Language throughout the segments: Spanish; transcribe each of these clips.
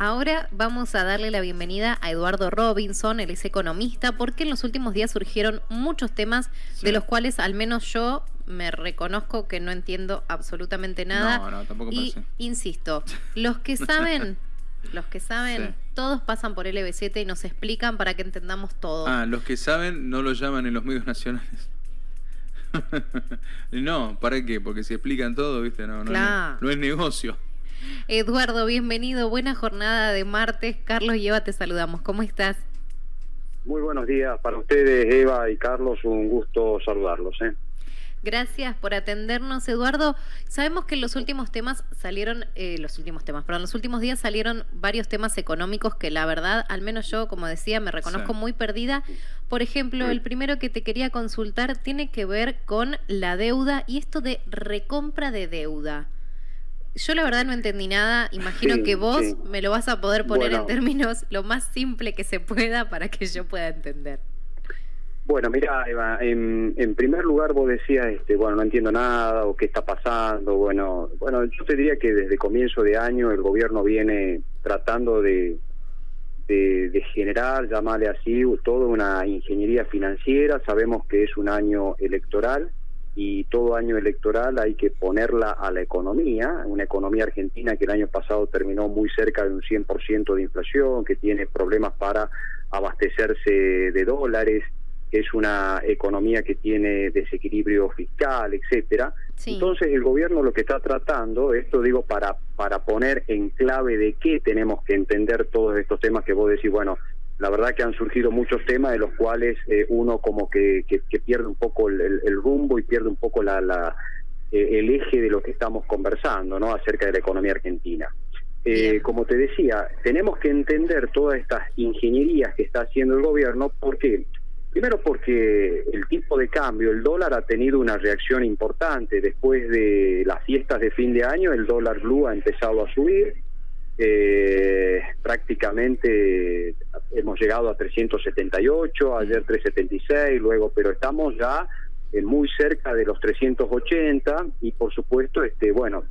Ahora vamos a darle la bienvenida a Eduardo Robinson, él es economista, porque en los últimos días surgieron muchos temas de los cuales al menos yo me reconozco que no entiendo absolutamente nada. No, no, tampoco y parece. insisto, los que saben, los que saben, Sí. todos pasan por LB7 y nos explican para que entendamos todo. Ah, los que saben no lo llaman en los medios nacionales. no, ¿para qué? Porque si explican todo, ¿viste? No, no, Claro. es, no es negocio. Eduardo, bienvenido, buena jornada de martes. Carlos y Eva, te saludamos. ¿Cómo estás? Muy buenos días para ustedes, Eva y Carlos. Un gusto saludarlos. ¿eh? Gracias por atendernos, Eduardo. Sabemos que en los últimos temas salieron, eh, los últimos temas, pero en los últimos días salieron varios temas económicos que la verdad, al menos yo, como decía, me reconozco Sí. muy perdida. Por ejemplo, el primero que te quería consultar tiene que ver con la deuda y esto de recompra de deuda. Yo la verdad no entendí nada, imagino Sí, que vos sí. me lo vas a poder poner en términos lo más simple que se pueda para que yo pueda entender. Bueno, mira, Eva, en, en primer lugar vos decías, este, bueno, no entiendo nada o qué está pasando. Bueno, bueno, yo te diría que desde comienzo de año el gobierno viene tratando de, de, de generar, llamarle así, toda una ingeniería financiera. Sabemos que es un año electoral y todo año electoral hay que ponerla a la economía, una economía argentina que el año pasado terminó muy cerca de un 100% de inflación, que tiene problemas para abastecerse de dólares, que es una economía que tiene desequilibrio fiscal, etcétera. Sí. Entonces el gobierno lo que está tratando, esto digo para para poner en clave de qué tenemos que entender todos estos temas que vos decís, bueno, la verdad que han surgido muchos temas de los cuales eh, uno como que, que, que pierde un poco el, el- el rumbo y pierde un poco la, la eh, el eje de lo que estamos conversando, ¿no? Acerca de la economía argentina. Eh, como te decía, tenemos que entender todas estas ingenierías que está haciendo el gobierno, ¿por qué? Primero porque el tipo de cambio, el dólar ha tenido una reacción importante. Después de las fiestas de fin de año, el dólar blue ha empezado a subir. Eh, prácticamente hemos llegado a 378, ayer 376, luego, pero estamos ya eh, muy cerca de los 380 y por supuesto, este, bueno,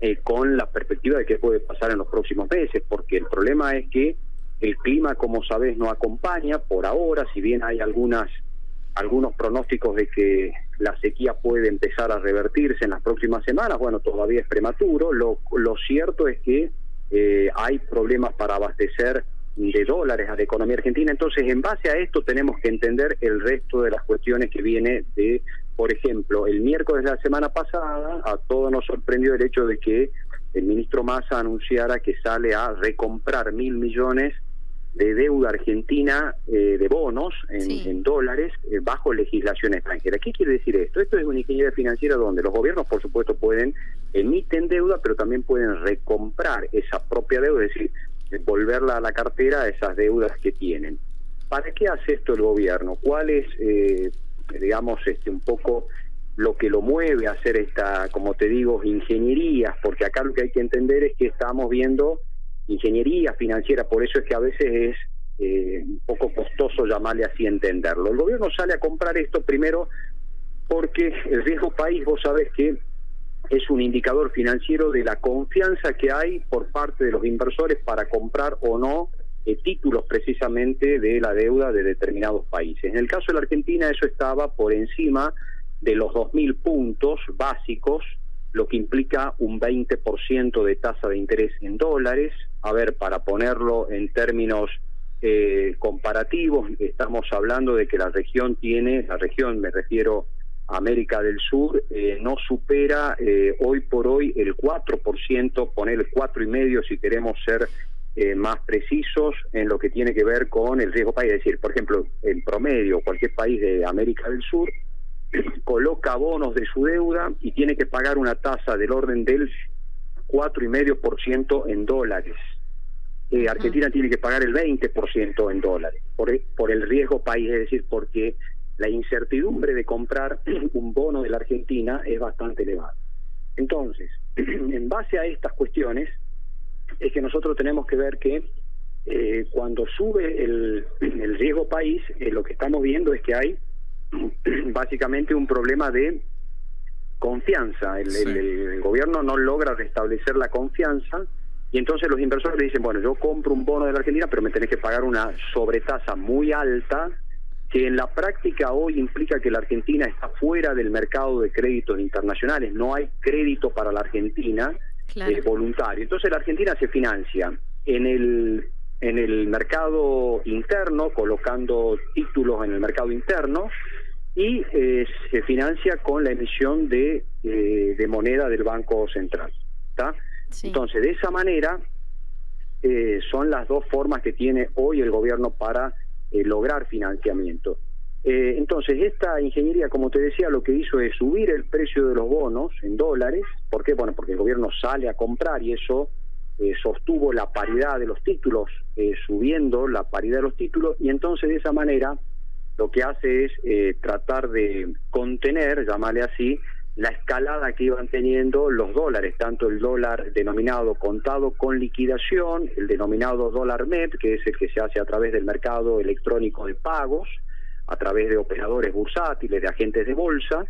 eh, con la perspectiva de qué puede pasar en los próximos meses, porque el problema es que el clima, como sabes, no acompaña por ahora, si bien hay algunas algunos pronósticos de que la sequía puede empezar a revertirse en las próximas semanas, bueno, todavía es prematuro. Lo, lo cierto es que eh, hay problemas para abastecer de dólares a la economía argentina. Entonces, en base a esto tenemos que entender el resto de las cuestiones que viene de, por ejemplo, el miércoles de la semana pasada, a todos nos sorprendió el hecho de que el ministro Massa anunciara que sale a recomprar mil millones de deuda argentina eh, de bonos en, Sí. en dólares eh, bajo legislación extranjera. ¿Qué quiere decir esto? Esto es una ingeniería financiera donde los gobiernos, por supuesto, pueden emiten deuda, pero también pueden recomprar esa propia deuda, es decir, devolverla a la cartera a esas deudas que tienen. ¿Para qué hace esto el gobierno? ¿Cuál es, eh, digamos, este un poco lo que lo mueve a hacer esta, como te digo, ingenierías? Porque acá lo que hay que entender es que estamos viendo ingeniería financiera, por eso es que a veces es eh, un poco costoso llamarle así entenderlo. El gobierno sale a comprar esto primero porque el riesgo país, vos sabés que es un indicador financiero de la confianza que hay por parte de los inversores para comprar o no eh, títulos precisamente de la deuda de determinados países. En el caso de la Argentina eso estaba por encima de los 2.000 puntos básicos, lo que implica un 20% de tasa de interés en dólares. A ver, para ponerlo en términos eh, comparativos, estamos hablando de que la región tiene, la región me refiero a América del Sur, eh, no supera eh, hoy por hoy el 4%, poner el 4,5% si queremos ser eh, más precisos en lo que tiene que ver con el riesgo país. Es decir, por ejemplo, en promedio, cualquier país de América del Sur coloca bonos de su deuda y tiene que pagar una tasa del orden del 4,5% en dólares. Eh. Argentina tiene que pagar el 20% en dólares por, por el riesgo país, es decir, porque la incertidumbre de comprar un bono de la Argentina es bastante elevada. Entonces, en base a estas cuestiones, es que nosotros tenemos que ver que eh, cuando sube el, el riesgo país, eh, lo que estamos viendo es que hay básicamente un problema de confianza. El, Sí. el- el gobierno no logra restablecer la confianza Y entonces los inversores le dicen, bueno, yo compro un bono de la Argentina, pero me tenés que pagar una sobretasa muy alta, que en la práctica hoy implica que la Argentina está fuera del mercado de créditos internacionales, no hay crédito para la Argentina eh, voluntario. Entonces la Argentina se financia en el en el mercado interno, colocando títulos en el mercado interno, y eh, se financia con la emisión de, eh, de moneda del Banco Central. ¿está? Entonces, de esa manera, eh, son las dos formas que tiene hoy el gobierno para eh, lograr financiamiento. Eh, entonces, esta ingeniería, como te decía, lo que hizo es subir el precio de los bonos en dólares. ¿Por qué? Bueno, porque el gobierno sale a comprar y eso sostuvo la paridad de los títulos, subiendo la paridad de los títulos, y entonces de esa manera lo que hace es tratar de contener, llamarle así, la escalada que iban teniendo los dólares, tanto el dólar denominado contado con liquidación, el denominado dólar MEP, que es el que se hace a través del mercado electrónico de pagos, a través de operadores bursátiles, de agentes de bolsa,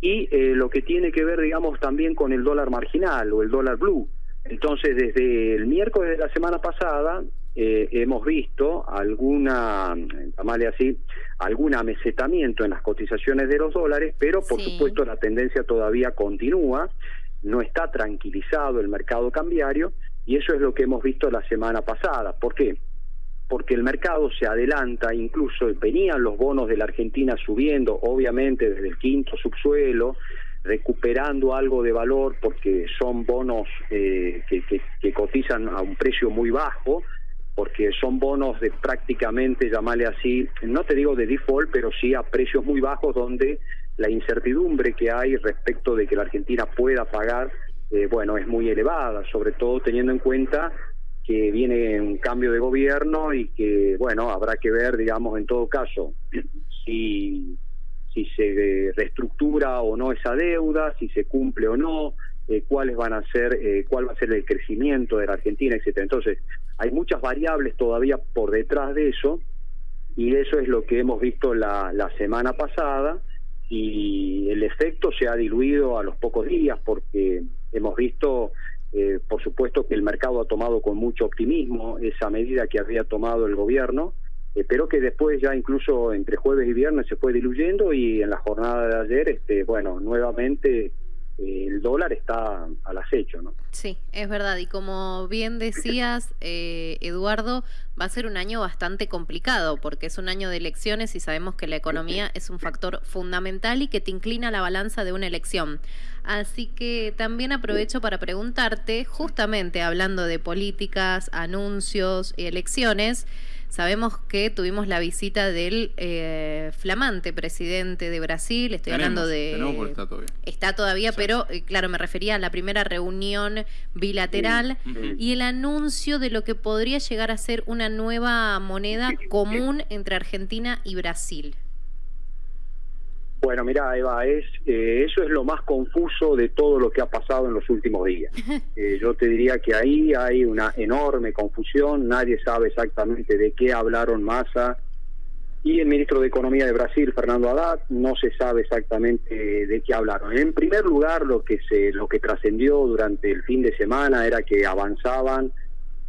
y eh, lo que tiene que ver, digamos, también con el dólar marginal o el dólar blue. Entonces, desde el miércoles de la semana pasada, eh, hemos visto alguna, llamarle así, algún amesetamiento en las cotizaciones de los dólares, pero por supuesto la tendencia todavía continúa, no está tranquilizado el mercado cambiario y eso es lo que hemos visto la semana pasada. ¿Por qué? Porque el mercado se adelanta, incluso venían los bonos de la Argentina subiendo, obviamente desde el quinto subsuelo, recuperando algo de valor porque son bonos eh, que, que cotizan a un precio muy bajo, porque son bonos de prácticamente, llamarle así, no te digo de default, pero sí a precios muy bajos donde la incertidumbre que hay respecto de que la Argentina pueda pagar, eh, bueno, es muy elevada, sobre todo teniendo en cuenta que viene un cambio de gobierno y que, bueno, habrá que ver, digamos, en todo caso, si, si se reestructura o no esa deuda, si se cumple o no, eh, cuáles van a ser, eh, cuál va a ser el crecimiento de la Argentina, etcétera. Entonces, hay muchas variables todavía por detrás de eso, y eso es lo que hemos visto la, la semana pasada, y el efecto se ha diluido a los pocos días, porque hemos visto, eh, por supuesto, que el mercado ha tomado con mucho optimismo esa medida que había tomado el gobierno, pero que después ya incluso entre jueves y viernes se fue diluyendo y en la jornada de ayer, este, bueno, nuevamente el dólar está al acecho, ¿no? Sí, es verdad. Y como bien decías, eh, Eduardo, va a ser un año bastante complicado porque es un año de elecciones y sabemos que la economía es un factor fundamental y que te inclina la balanza de una elección. Así que también aprovecho para preguntarte, justamente hablando de políticas, anuncios y elecciones, Sabemos que tuvimos la visita del eh, flamante presidente de Brasil, estoy hablando de... está todavía. Está todavía, pero eh, claro, me refería a la primera reunión bilateral y el anuncio de lo que podría llegar a ser una nueva moneda común entre Argentina y Brasil. Bueno, mira, Eva, es, eh, eso es lo más confuso de todo lo que ha pasado en los últimos días. Eh, yo te diría que ahí hay una enorme confusión, nadie sabe exactamente de qué hablaron Massa y el ministro de Economía de Brasil, Fernando Haddad, no se sabe exactamente de qué hablaron. En primer lugar, lo que se, lo que trascendió durante el fin de semana era que avanzaban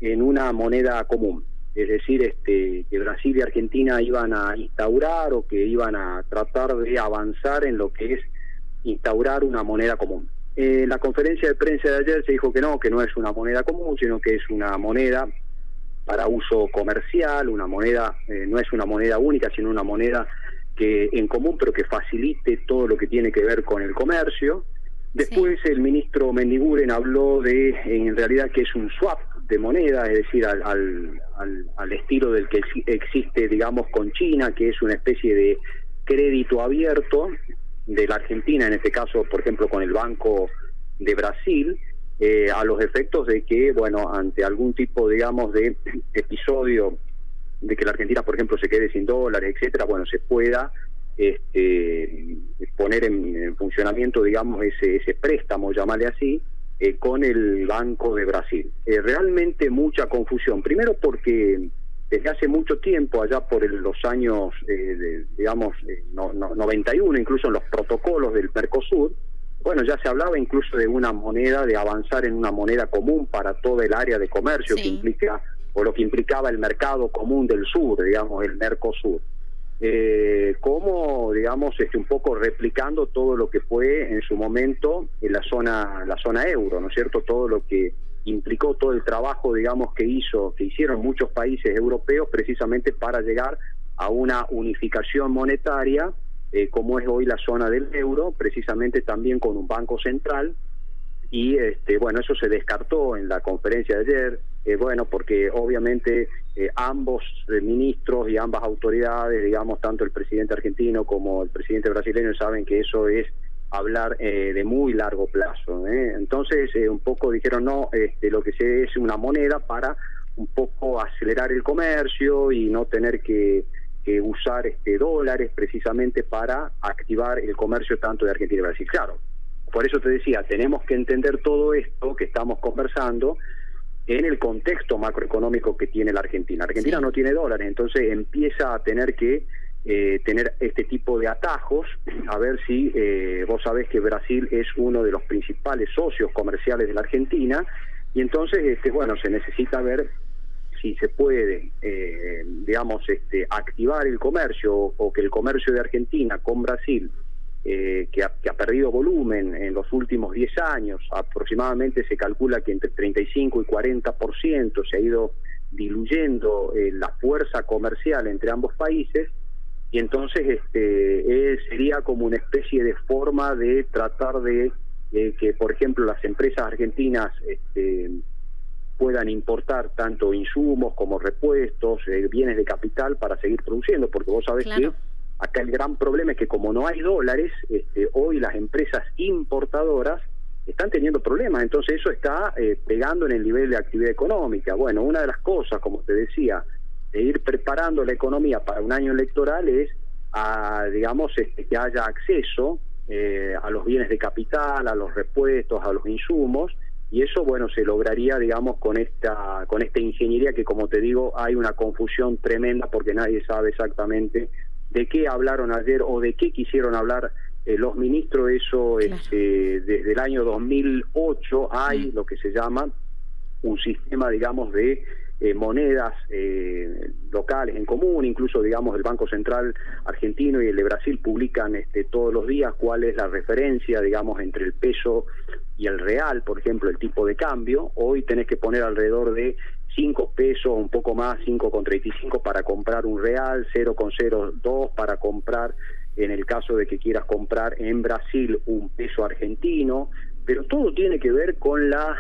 en una moneda común es decir, este, que Brasil y Argentina iban a instaurar o que iban a tratar de avanzar en lo que es instaurar una moneda común. En la conferencia de prensa de ayer se dijo que no, que no es una moneda común, sino que es una moneda para uso comercial, una moneda, eh, no es una moneda única, sino una moneda que en común, pero que facilite todo lo que tiene que ver con el comercio. Después el ministro Mendiguren habló de, en realidad, que es un swap de moneda, es decir, al, al, al, estilo del que existe, digamos, con China, que es una especie de crédito abierto de la Argentina, en este caso, por ejemplo, con el Banco de Brasil, eh, a los efectos de que, bueno, ante algún tipo, digamos, de episodio de que la Argentina, por ejemplo, se quede sin dólares, etcétera, bueno, se pueda este, poner en, funcionamiento, digamos, ese, ese préstamo, llamarle así, eh, con el Banco de Brasil. Eh, realmente mucha confusión. Primero porque desde hace mucho tiempo, allá por los años, eh, digamos, no, 91, incluso en los protocolos del Mercosur, bueno, ya se hablaba incluso de una moneda, de avanzar en una moneda común para todo el área de comercio que implica, o lo que implicaba el mercado común del sur, digamos, el Mercosur. Eh, como, digamos, este, un poco replicando todo lo que fue en su momento en la zona, la zona euro, ¿no es cierto? Todo lo que implicó todo el trabajo, digamos, que hizo, que hicieron muchos países europeos precisamente para llegar a una unificación monetaria eh, como es hoy la zona del euro, precisamente también con un banco central. Y este, bueno, eso se descartó en la conferencia de ayer, eh, bueno, porque obviamente eh, ambos ministros y ambas autoridades, digamos, tanto el presidente argentino como el presidente brasileño, saben que eso es hablar de muy largo plazo. Entonces, un poco dijeron, no, este, lo que se es una moneda para un poco acelerar el comercio y no tener que usar este dólares precisamente para activar el comercio tanto de Argentina y Brasil. Claro, por eso te decía, tenemos que entender todo esto que estamos conversando en el contexto macroeconómico que tiene la Argentina. Argentina no tiene dólares, entonces empieza a tener que eh, tener este tipo de atajos, a ver si eh, vos sabés que Brasil es uno de los principales socios comerciales de la Argentina, y entonces, este, bueno, se necesita ver si se puede, eh, digamos, este, activar el comercio o que el comercio de Argentina con Brasil, eh, que, ha, perdido volumen en los últimos 10 años, aproximadamente se calcula que entre 35 y 40% se ha ido diluyendo eh, la fuerza comercial entre ambos países, y entonces este, sería como una especie de forma de tratar de que, por ejemplo, las empresas argentinas este, puedan importar tanto insumos como repuestos, eh, bienes de capital para seguir produciendo, porque vos sabés que acá el gran problema es que como no hay dólares, este, hoy las empresas importadoras están teniendo problemas, entonces eso está eh, pegando en el nivel de actividad económica. Bueno, una de las cosas, como te decía, de ir preparando la economía para un año electoral es, a, digamos, este, que haya acceso eh, a los bienes de capital, a los repuestos, a los insumos, y eso bueno se lograría digamos con esta con esta ingeniería que como te digo hay una confusión tremenda porque nadie sabe exactamente de qué hablaron ayer o de qué quisieron hablar eh, los ministros eso este, desde el año 2008 hay mm. lo que se llama un sistema digamos de eh, monedas eh, locales en común, incluso digamos el Banco Central argentino y el de Brasil publican este, todos los días cuál es la referencia digamos entre el peso y el real, por ejemplo, el tipo de cambio. Hoy tenés que poner alrededor de 5 pesos, un poco más, 5,35 para comprar un real, 0,02 para comprar en el caso de que quieras comprar en Brasil un peso argentino, pero todo tiene que ver con la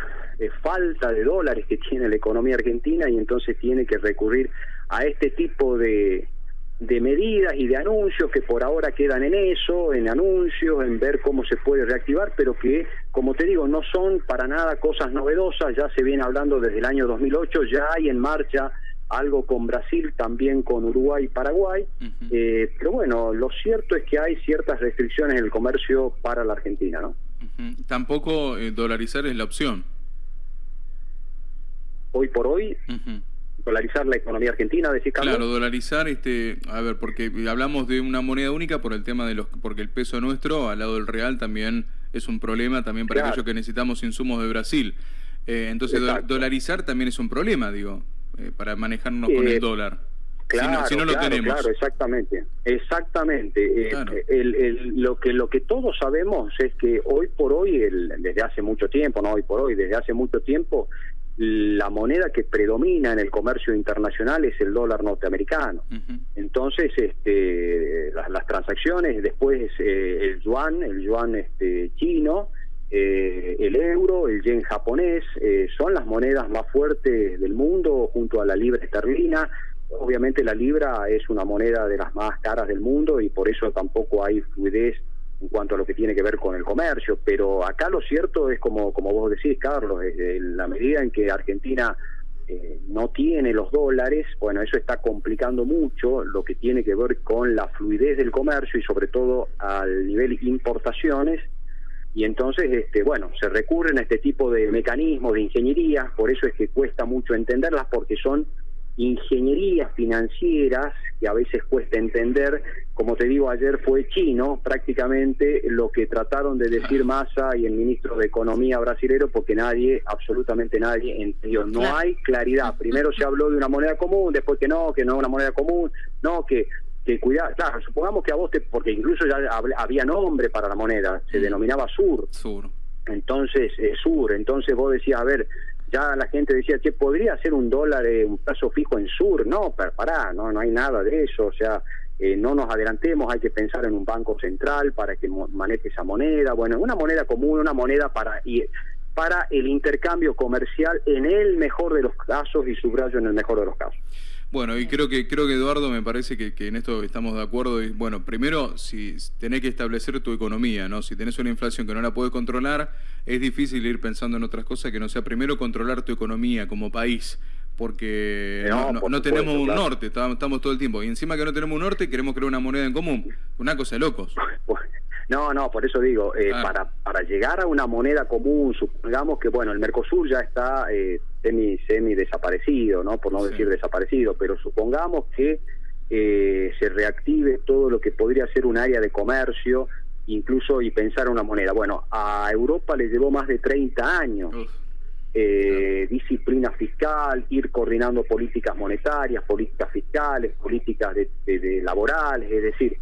falta de dólares que tiene la economía argentina y entonces tiene que recurrir a este tipo de, de medidas y de anuncios que por ahora quedan en eso, en anuncios, en ver cómo se puede reactivar, pero que, como te digo, no son para nada cosas novedosas, ya se viene hablando desde el año 2008, ya hay en marcha algo con Brasil, también con Uruguay y Paraguay, eh, pero bueno, lo cierto es que hay ciertas restricciones en el comercio para la Argentina, ¿no? Tampoco eh, dolarizar es la opción. Hoy por hoy, dolarizar la economía argentina, decir Claro, dolarizar, este, a ver, porque hablamos de una moneda única por el tema de los, porque el peso nuestro al lado del real también es un problema también para aquellos que necesitamos insumos de Brasil. Eh, entonces, dolarizar también es un problema, digo, eh, para manejarnos con el eh, dólar. Claro, si no, lo tenemos. claro, exactamente, exactamente. lo que lo que todos sabemos es que hoy por hoy, el, desde hace mucho tiempo, no hoy por hoy, desde hace mucho tiempo, la moneda que predomina en el comercio internacional es el dólar norteamericano. Entonces, este, las, transacciones, después eh, el yuan, el yuan este, chino, eh, el euro, el yen japonés, eh, son las monedas más fuertes del mundo junto a la libra esterlina. Obviamente la libra es una moneda de las más caras del mundo y por eso tampoco hay fluidez en cuanto a lo que tiene que ver con el comercio, pero acá lo cierto es como, como vos decís, Carlos, en la medida en que Argentina eh, no tiene los dólares, bueno, eso está complicando mucho lo que tiene que ver con la fluidez del comercio y sobre todo al nivel importaciones, y entonces, este, bueno, se recurren a este tipo de mecanismos de ingeniería, por eso es que cuesta mucho entenderlas, porque son ingenierías financieras que a veces cuesta entender. Como te digo, ayer fue chino prácticamente lo que trataron de decir Massa y el ministro de Economía brasilero porque nadie, absolutamente nadie, entendió. No hay claridad. Primero se habló de una moneda común, después que no, que no es una moneda común, no, que que cuidar, claro, supongamos que a vos te, porque incluso ya había nombre para la moneda, se mm. denominaba Sur. Sur. Entonces, eh, Sur, entonces vos decías, a ver, ya la gente decía, que podría ser un dólar, eh, un plazo fijo en Sur, no, pero pará, no, no hay nada de eso, o sea, eh, no nos adelantemos, hay que pensar en un banco central para que maneje esa moneda, bueno, una moneda común, una moneda para para el intercambio comercial en el mejor de los casos y subrayo en el mejor de los casos. Bueno, y creo que creo que Eduardo me parece que, en esto estamos de acuerdo. Y, bueno, primero, si tenés que establecer tu economía, ¿no? Si tenés una inflación que no la puedes controlar, es difícil ir pensando en otras cosas que no sea primero controlar tu economía como país, porque no, tenemos un norte, estamos, todo el tiempo. Y encima que no tenemos un norte, queremos crear una moneda en común. Una cosa de locos. No, no, por eso digo, eh, para, para llegar a una moneda común, supongamos que, bueno, el Mercosur ya está eh, semi, semi desaparecido, ¿no? Por no decir desaparecido, pero supongamos que eh, se reactive todo lo que podría ser un área de comercio, incluso y pensar una moneda. Bueno, a Europa le llevó más de 30 años. disciplina fiscal, ir coordinando políticas monetarias, políticas fiscales, políticas de laborales, es decir,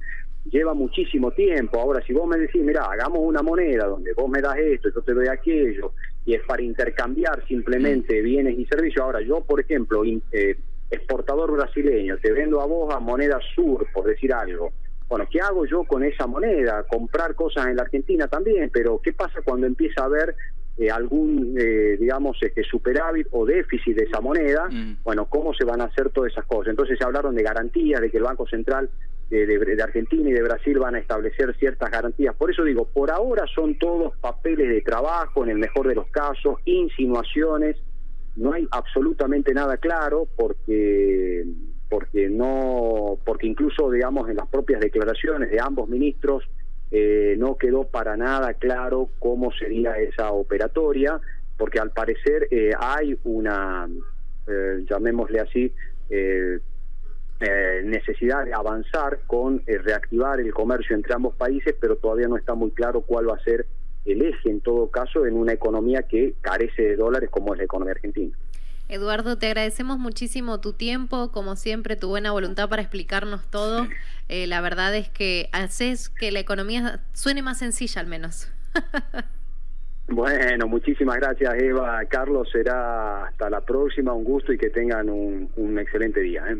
lleva muchísimo tiempo. Ahora, si vos me decís, mira, hagamos una moneda donde vos me das esto, yo te doy aquello, y es para intercambiar simplemente mm. bienes y servicios. Ahora, yo, por ejemplo, eh, exportador brasileño, te vendo a vos a moneda sur, por decir algo. Bueno, ¿qué hago yo con esa moneda? Comprar cosas en la Argentina también, pero ¿qué pasa cuando empieza a haber eh, algún, eh, digamos, este, superávit o déficit de esa moneda? Mm. Bueno, ¿cómo se van a hacer todas esas cosas? Entonces se hablaron de garantías, de que el Banco Central de, Argentina y de Brasil van a establecer ciertas garantías. Por eso digo, por ahora son todos papeles de trabajo, en el mejor de los casos, insinuaciones, no hay absolutamente nada claro porque porque no porque incluso digamos en las propias declaraciones de ambos ministros eh, no quedó para nada claro cómo sería esa operatoria porque al parecer eh, hay una eh, llamémosle así eh, eh, necesidad de avanzar con eh, reactivar el comercio entre ambos países, pero todavía no está muy claro cuál va a ser el eje en todo caso en una economía que carece de dólares como es la economía argentina. Eduardo, te agradecemos muchísimo tu tiempo, como siempre, tu buena voluntad para explicarnos todo. Eh, la verdad es que haces que la economía suene más sencilla al menos. Bueno, muchísimas gracias Eva. Carlos, será hasta la próxima, un gusto y que tengan un, un excelente día. ¿eh?